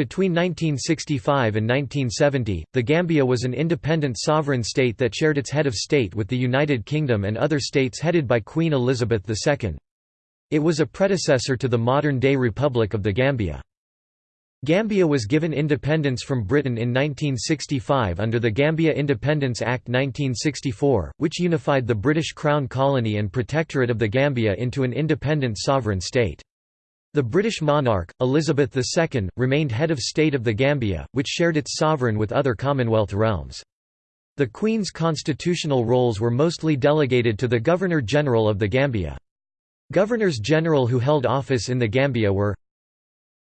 Between 1965 and 1970, the Gambia was an independent sovereign state that shared its head of state with the United Kingdom and other states headed by Queen Elizabeth II. It was a predecessor to the modern-day Republic of the Gambia. Gambia was given independence from Britain in 1965 under the Gambia Independence Act 1964, which unified the British Crown Colony and Protectorate of the Gambia into an independent sovereign state. The British monarch, Elizabeth II, remained head of state of the Gambia, which shared its sovereign with other Commonwealth realms. The Queen's constitutional roles were mostly delegated to the Governor-General of the Gambia. Governors-General who held office in the Gambia were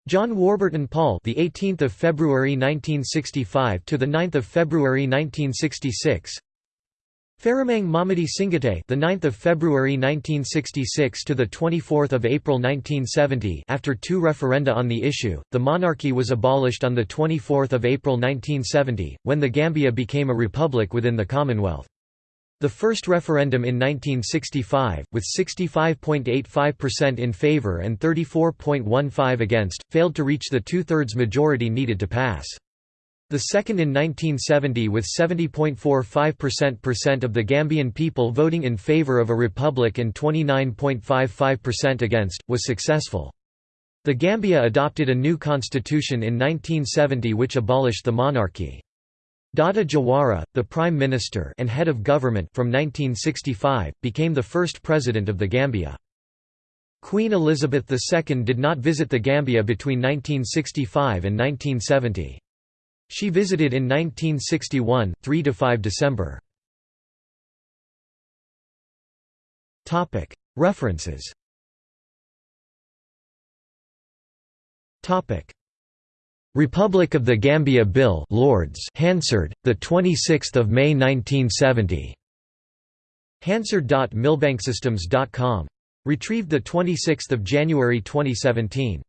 John Warburton Paul, the 18th of February 1965 to the 9th of February 1966. Farimang Mamadi Singateh, the 9th of February 1966 to the 24th of April 1970. After two referenda on the issue, the monarchy was abolished on the 24th of April 1970 when the Gambia became a republic within the Commonwealth. The first referendum in 1965, with 65.85% in favour and 34.15 against, failed to reach the two-thirds majority needed to pass. The second in 1970 with 70.45% of the Gambian people voting in favour of a republic and 29.55% against, was successful. The Gambia adopted a new constitution in 1970 which abolished the monarchy. Dawda Jawara, the Prime Minister and head of government from 1965, became the first president of the Gambia. Queen Elizabeth II did not visit the Gambia between 1965 and 1970. She visited in 1961, 3 to 5 December. References Republic of the Gambia Bill Lords Hansard, the 26th of May 1970. Hansard.milbanksystems.com. Retrieved the 26th of January 2017.